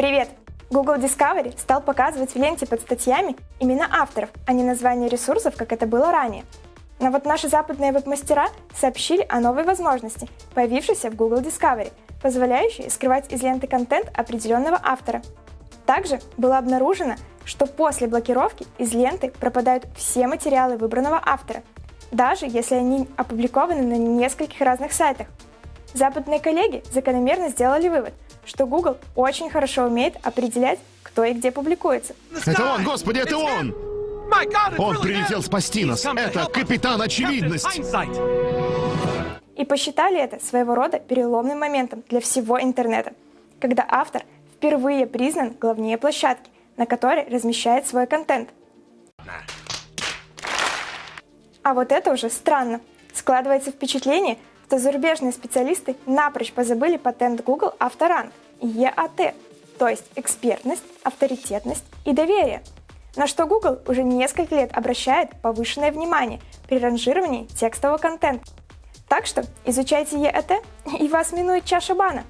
Привет! Google Discovery стал показывать в ленте под статьями имена авторов, а не названия ресурсов, как это было ранее. Но вот наши западные веб-мастера сообщили о новой возможности, появившейся в Google Discovery, позволяющей скрывать из ленты контент определенного автора. Также было обнаружено, что после блокировки из ленты пропадают все материалы выбранного автора, даже если они опубликованы на нескольких разных сайтах. Западные коллеги закономерно сделали вывод, что Google очень хорошо умеет определять, кто и где публикуется. Это он, господи, это он! Он прилетел спасти нас. Это капитан очевидность. И посчитали это своего рода переломным моментом для всего интернета, когда автор впервые признан главнее площадки, на которой размещает свой контент. А вот это уже странно. Складывается впечатление, что зарубежные специалисты напрочь позабыли патент Google Авторанг EAT, то есть экспертность, авторитетность и доверие, на что Google уже несколько лет обращает повышенное внимание при ранжировании текстового контента. Так что изучайте EAT, и вас минует чаша бана.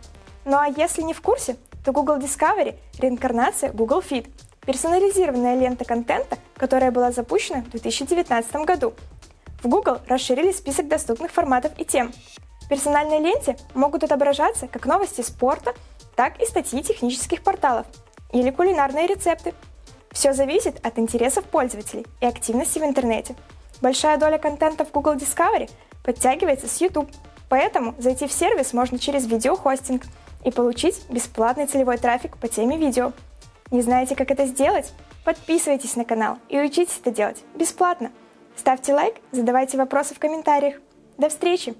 Ну а если не в курсе, то Google Discovery – реинкарнация Google Feed, персонализированная лента контента, которая была запущена в 2019 году. В Google расширили список доступных форматов и тем. В персональной ленте могут отображаться как новости спорта, так и статьи технических порталов или кулинарные рецепты. Все зависит от интересов пользователей и активности в интернете. Большая доля контента в Google Discovery подтягивается с YouTube, поэтому зайти в сервис можно через видеохостинг и получить бесплатный целевой трафик по теме видео. Не знаете, как это сделать? Подписывайтесь на канал и учитесь это делать бесплатно. Ставьте лайк, задавайте вопросы в комментариях. До встречи!